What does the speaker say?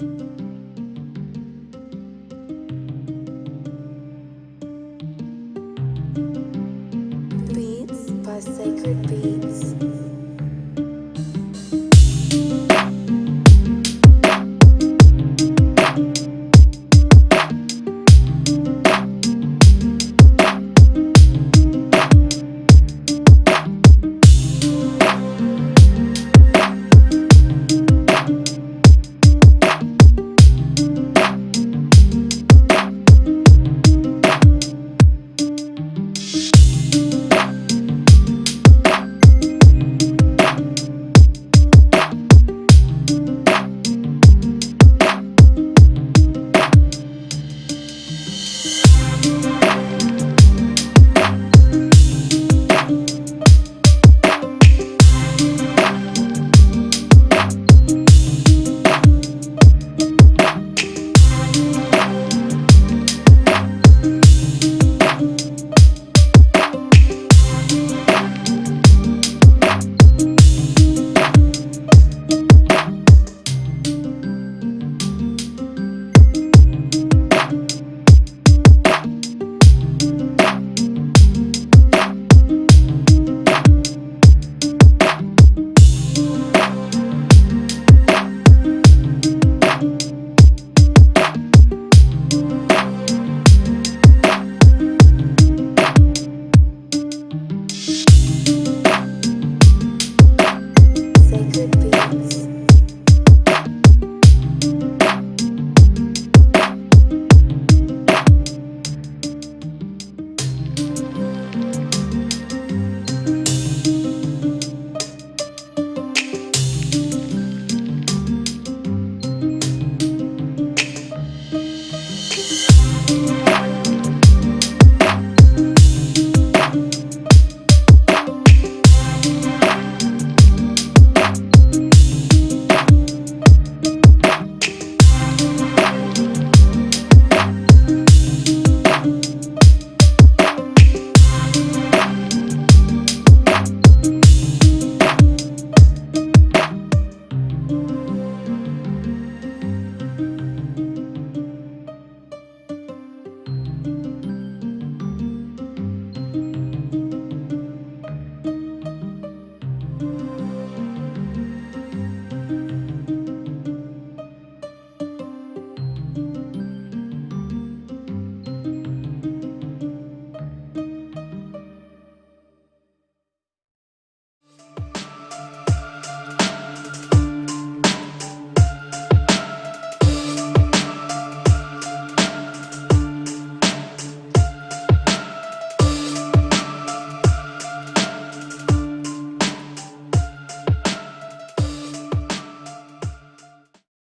Beats by Sacred Beats.